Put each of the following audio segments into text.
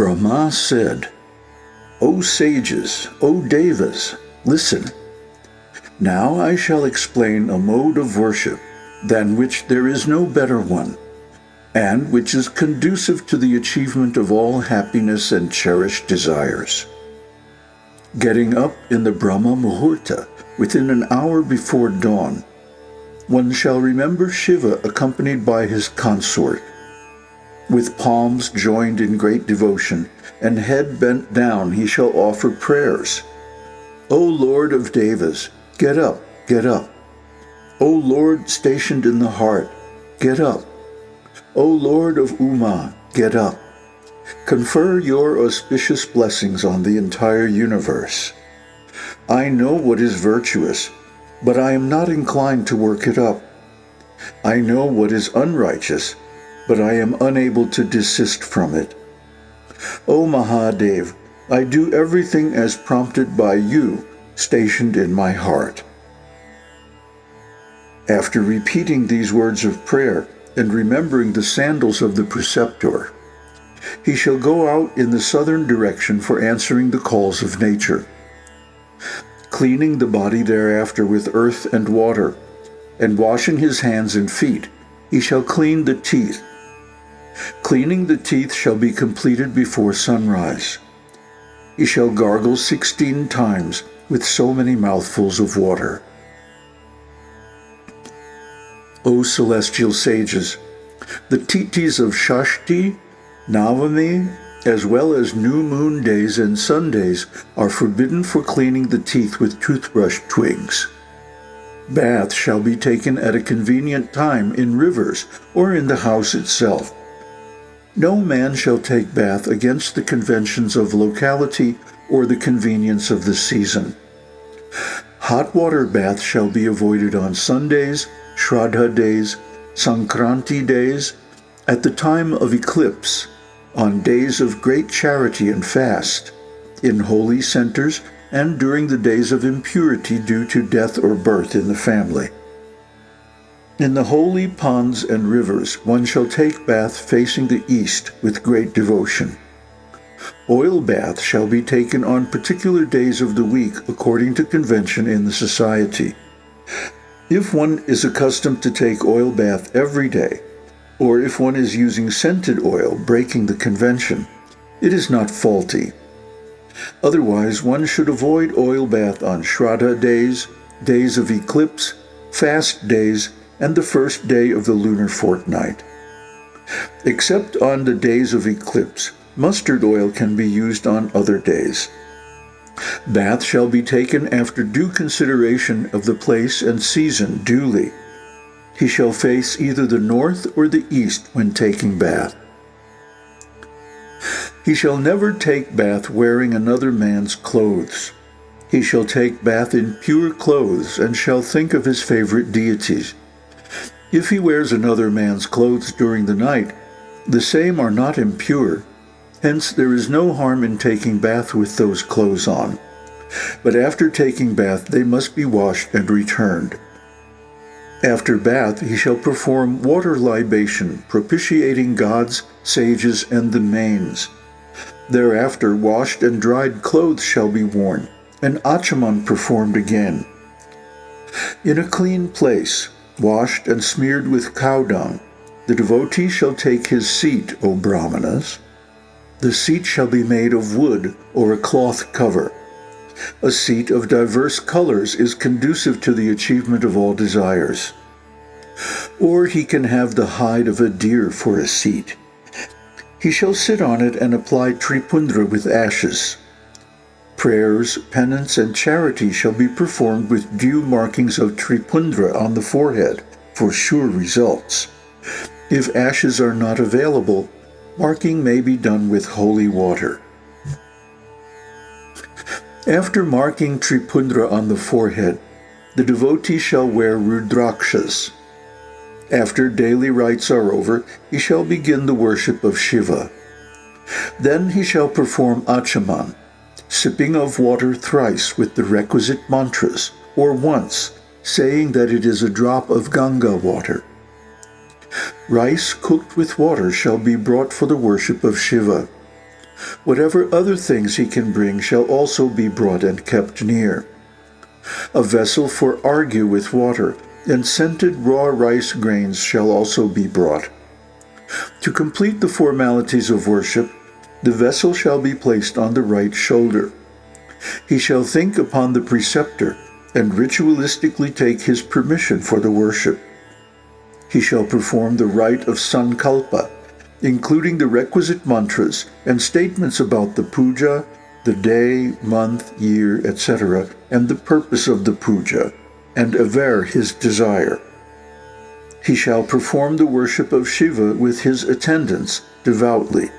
Brahma said, O sages, O devas, listen. Now I shall explain a mode of worship than which there is no better one, and which is conducive to the achievement of all happiness and cherished desires. Getting up in the Brahma Muhurta within an hour before dawn, one shall remember Shiva accompanied by his consort. With palms joined in great devotion and head bent down he shall offer prayers. O Lord of Devas, get up, get up. O Lord stationed in the heart, get up. O Lord of Uma, get up. Confer your auspicious blessings on the entire universe. I know what is virtuous, but I am not inclined to work it up. I know what is unrighteous, but I am unable to desist from it. O Mahadev, I do everything as prompted by you, stationed in my heart. After repeating these words of prayer and remembering the sandals of the preceptor, he shall go out in the southern direction for answering the calls of nature, cleaning the body thereafter with earth and water, and washing his hands and feet, he shall clean the teeth. Cleaning the teeth shall be completed before sunrise. He shall gargle sixteen times with so many mouthfuls of water. O celestial sages, the tithis of Shashti Navami, as well as new moon days and Sundays, are forbidden for cleaning the teeth with toothbrush twigs. Bath shall be taken at a convenient time in rivers or in the house itself. No man shall take bath against the conventions of locality or the convenience of the season. Hot water baths shall be avoided on Sundays, Shraddha days, Sankranti days, at the time of eclipse, on days of great charity and fast, in holy centers, and during the days of impurity due to death or birth in the family. In the holy ponds and rivers one shall take bath facing the east with great devotion. Oil bath shall be taken on particular days of the week according to convention in the society. If one is accustomed to take oil bath every day, or if one is using scented oil breaking the convention, it is not faulty. Otherwise, one should avoid oil bath on Shraddha days, days of eclipse, fast days, and the first day of the lunar fortnight. Except on the days of eclipse, mustard oil can be used on other days. Bath shall be taken after due consideration of the place and season duly. He shall face either the north or the east when taking bath. He shall never take bath wearing another man's clothes. He shall take bath in pure clothes and shall think of his favorite deities. If he wears another man's clothes during the night, the same are not impure. Hence there is no harm in taking bath with those clothes on. But after taking bath they must be washed and returned. After bath he shall perform water libation, propitiating gods, sages, and the manes. Thereafter washed and dried clothes shall be worn, and achaman performed again. In a clean place, washed and smeared with cow dung, the devotee shall take his seat, O Brahmanas. The seat shall be made of wood or a cloth cover. A seat of diverse colors is conducive to the achievement of all desires. Or he can have the hide of a deer for a seat. He shall sit on it and apply tripundra with ashes. Prayers, penance, and charity shall be performed with due markings of tripundra on the forehead for sure results. If ashes are not available, marking may be done with holy water. After marking Tripundra on the forehead, the devotee shall wear Rudrakshas. After daily rites are over, he shall begin the worship of Shiva. Then he shall perform Achaman, sipping of water thrice with the requisite mantras, or once, saying that it is a drop of Ganga water. Rice cooked with water shall be brought for the worship of Shiva. Whatever other things he can bring shall also be brought and kept near. A vessel for arghya with water, and scented raw rice grains shall also be brought. To complete the formalities of worship, the vessel shall be placed on the right shoulder. He shall think upon the preceptor and ritualistically take his permission for the worship. He shall perform the rite of sankalpa, including the requisite mantras and statements about the puja, the day, month, year, etc., and the purpose of the puja, and aver his desire. He shall perform the worship of Shiva with his attendants devoutly.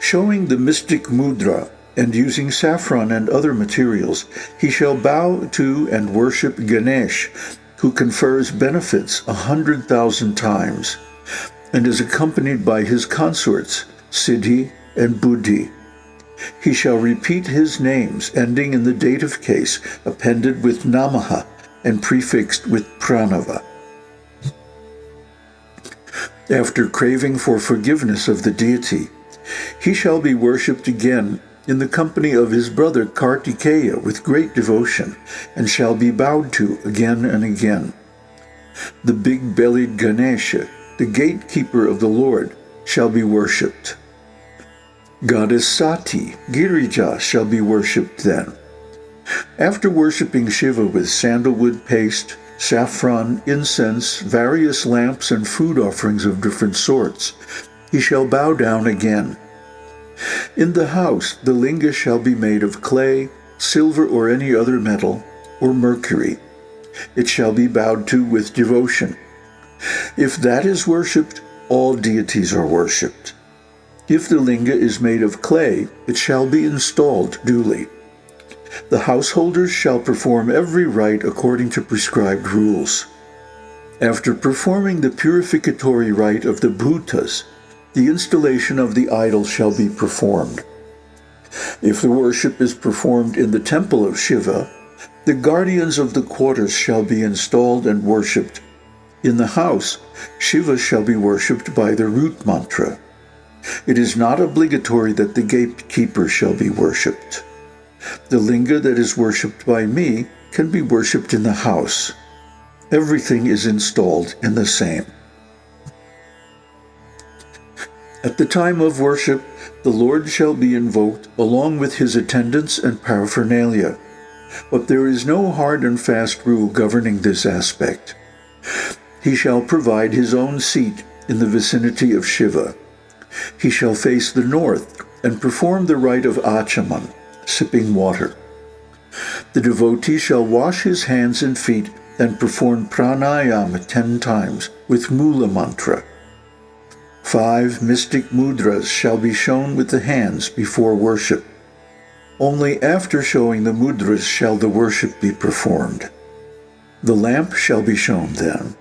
Showing the mystic mudra and using saffron and other materials, he shall bow to and worship Ganesh, who confers benefits a hundred thousand times, and is accompanied by his consorts, Siddhi and Buddhi. He shall repeat his names, ending in the dative case, appended with Namaha and prefixed with Pranava. After craving for forgiveness of the deity, he shall be worshipped again in the company of his brother Kartikeya with great devotion, and shall be bowed to again and again. The big-bellied Ganesha, the gatekeeper of the Lord, shall be worshipped. Goddess Sati, Girija, shall be worshipped then. After worshipping Shiva with sandalwood paste, saffron, incense, various lamps, and food offerings of different sorts, he shall bow down again. In the house the linga shall be made of clay, silver or any other metal, or mercury. It shall be bowed to with devotion. If that is worshipped, all deities are worshipped. If the linga is made of clay, it shall be installed duly. The householders shall perform every rite according to prescribed rules. After performing the purificatory rite of the bhutas, the installation of the idol shall be performed. If the worship is performed in the temple of Shiva, the guardians of the quarters shall be installed and worshipped. In the house, Shiva shall be worshipped by the root mantra. It is not obligatory that the gatekeeper shall be worshipped. The linga that is worshipped by me can be worshipped in the house. Everything is installed in the same. At the time of worship, the Lord shall be invoked along with his attendants and paraphernalia. But there is no hard and fast rule governing this aspect. He shall provide his own seat in the vicinity of Shiva. He shall face the north and perform the rite of Achaman, sipping water. The devotee shall wash his hands and feet and perform pranayama ten times with mula mantra. Five mystic mudras shall be shown with the hands before worship. Only after showing the mudras shall the worship be performed. The lamp shall be shown then.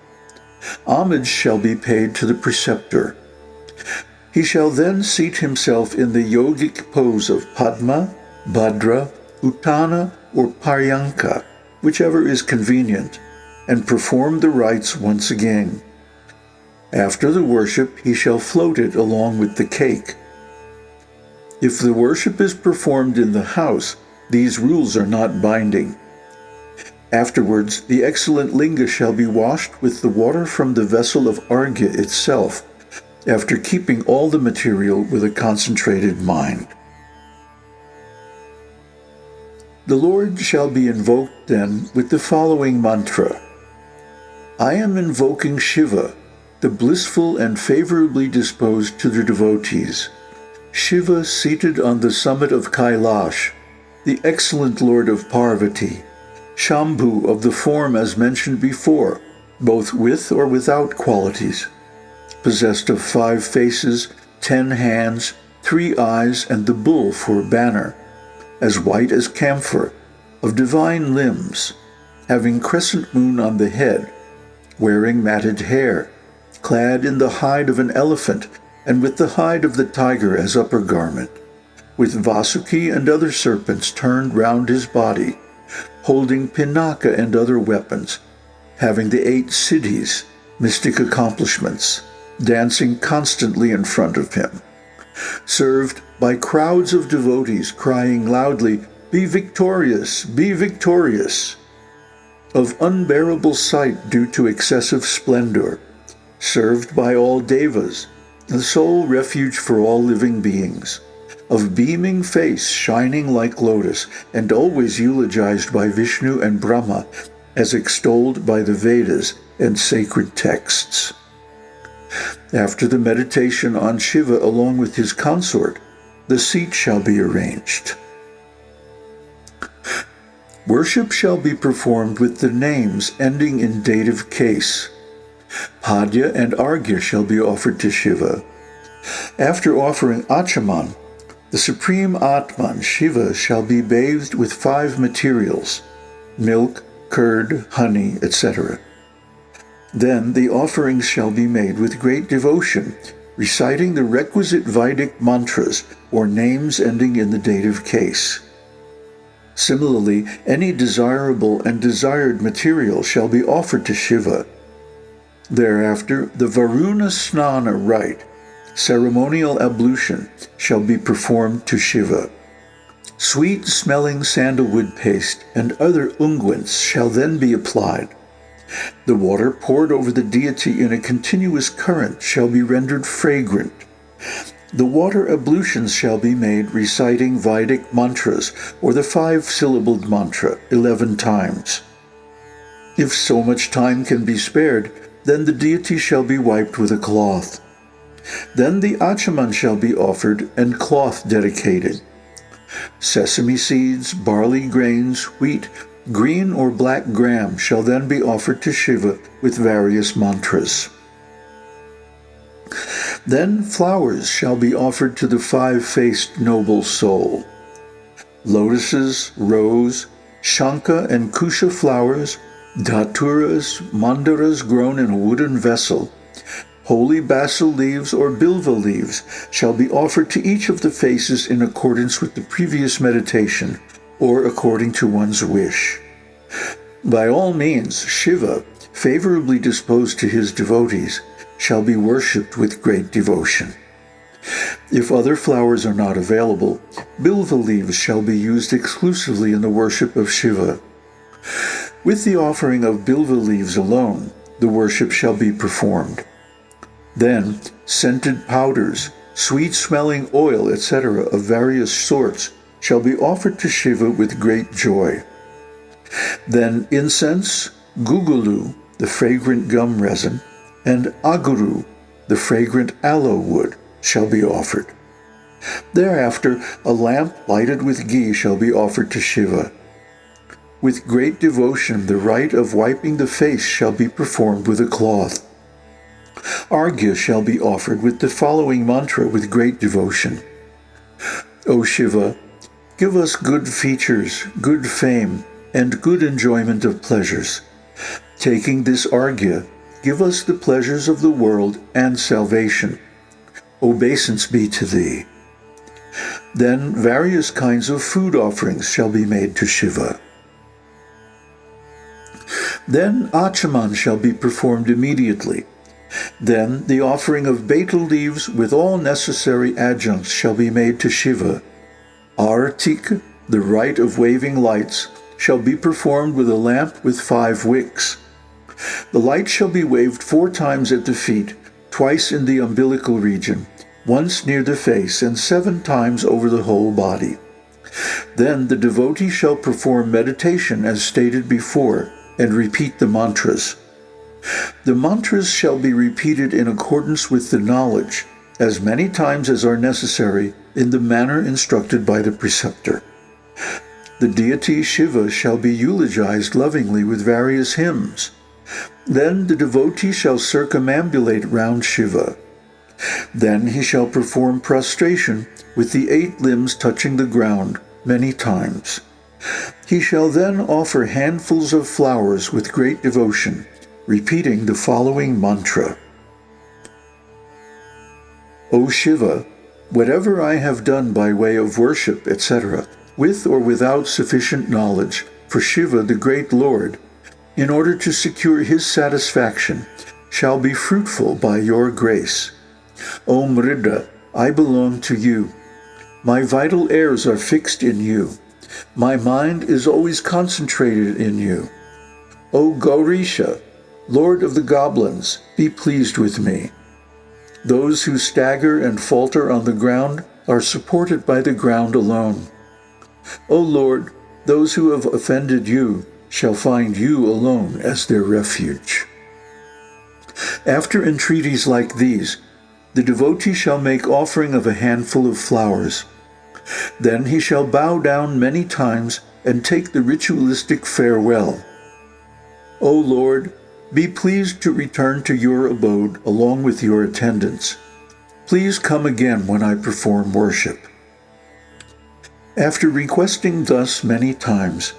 Homage shall be paid to the preceptor. He shall then seat himself in the yogic pose of Padma, Bhadra, Uttana, or Paryanka, whichever is convenient, and perform the rites once again. After the worship, he shall float it along with the cake. If the worship is performed in the house, these rules are not binding. Afterwards, the excellent linga shall be washed with the water from the vessel of Argya itself, after keeping all the material with a concentrated mind. The Lord shall be invoked then with the following mantra. I am invoking Shiva, the blissful and favorably disposed to the devotees. Shiva seated on the summit of Kailash, the excellent Lord of Parvati, Shambhu of the form as mentioned before, both with or without qualities, possessed of five faces, ten hands, three eyes, and the bull for banner, as white as camphor, of divine limbs, having crescent moon on the head, wearing matted hair, clad in the hide of an elephant, and with the hide of the tiger as upper garment, with Vasuki and other serpents turned round his body, holding Pinaka and other weapons, having the eight siddhis, mystic accomplishments, dancing constantly in front of him, served by crowds of devotees crying loudly, Be victorious! Be victorious! Of unbearable sight due to excessive splendor, served by all devas, the sole refuge for all living beings, of beaming face shining like lotus, and always eulogized by Vishnu and Brahma, as extolled by the Vedas and sacred texts. After the meditation on Shiva along with his consort, the seat shall be arranged. Worship shall be performed with the names ending in dative case. Padya and Arghya shall be offered to Shiva. After offering Achaman, the supreme Atman, Shiva, shall be bathed with five materials, milk, curd, honey, etc. Then the offerings shall be made with great devotion, reciting the requisite Vedic mantras or names ending in the dative case. Similarly, any desirable and desired material shall be offered to Shiva. Thereafter, the Varuna Snana rite, ceremonial ablution, shall be performed to Shiva. Sweet-smelling sandalwood paste and other unguents shall then be applied. The water poured over the deity in a continuous current shall be rendered fragrant. The water ablutions shall be made reciting Vedic mantras or the five-syllabled mantra eleven times. If so much time can be spared, then the deity shall be wiped with a cloth. Then the achaman shall be offered and cloth dedicated. Sesame seeds, barley grains, wheat, Green or black gram shall then be offered to Shiva with various mantras. Then flowers shall be offered to the five-faced noble soul. Lotuses, rose, shanka and kusha flowers, dhaturas, mandaras grown in a wooden vessel, holy basil leaves or bilva leaves shall be offered to each of the faces in accordance with the previous meditation, or according to one's wish. By all means, Shiva, favorably disposed to his devotees, shall be worshipped with great devotion. If other flowers are not available, bilva leaves shall be used exclusively in the worship of Shiva. With the offering of bilva leaves alone, the worship shall be performed. Then, scented powders, sweet-smelling oil, etc., of various sorts, shall be offered to Shiva with great joy. Then incense, gugulu, the fragrant gum resin, and aguru, the fragrant aloe wood, shall be offered. Thereafter, a lamp lighted with ghee shall be offered to Shiva. With great devotion, the rite of wiping the face shall be performed with a cloth. Arghya shall be offered with the following mantra with great devotion. O Shiva, give us good features, good fame, and good enjoyment of pleasures. Taking this arghya, give us the pleasures of the world and salvation. Obeisance be to thee. Then various kinds of food offerings shall be made to Shiva. Then Achaman shall be performed immediately. Then the offering of betel leaves with all necessary adjuncts shall be made to Shiva. Aratik, the rite of waving lights, shall be performed with a lamp with five wicks. The light shall be waved four times at the feet, twice in the umbilical region, once near the face, and seven times over the whole body. Then the devotee shall perform meditation as stated before, and repeat the mantras. The mantras shall be repeated in accordance with the knowledge, as many times as are necessary, in the manner instructed by the preceptor. The deity Shiva shall be eulogized lovingly with various hymns. Then the devotee shall circumambulate round Shiva. Then he shall perform prostration with the eight limbs touching the ground many times. He shall then offer handfuls of flowers with great devotion, repeating the following mantra. O Shiva, whatever I have done by way of worship, etc., with or without sufficient knowledge, for Shiva, the great Lord, in order to secure his satisfaction, shall be fruitful by your grace. O Mrida, I belong to you. My vital airs are fixed in you. My mind is always concentrated in you. O Gaurisha, Lord of the goblins, be pleased with me. Those who stagger and falter on the ground are supported by the ground alone. O Lord, those who have offended you shall find you alone as their refuge. After entreaties like these, the devotee shall make offering of a handful of flowers. Then he shall bow down many times and take the ritualistic farewell. O Lord, be pleased to return to your abode along with your attendants. Please come again when I perform worship. After requesting thus many times,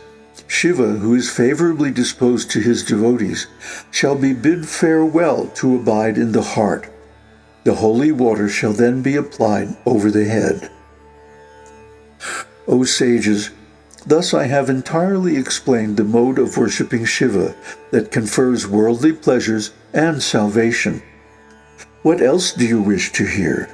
Shiva, who is favorably disposed to his devotees, shall be bid farewell to abide in the heart. The holy water shall then be applied over the head. O sages, thus I have entirely explained the mode of worshipping Shiva that confers worldly pleasures and salvation. What else do you wish to hear?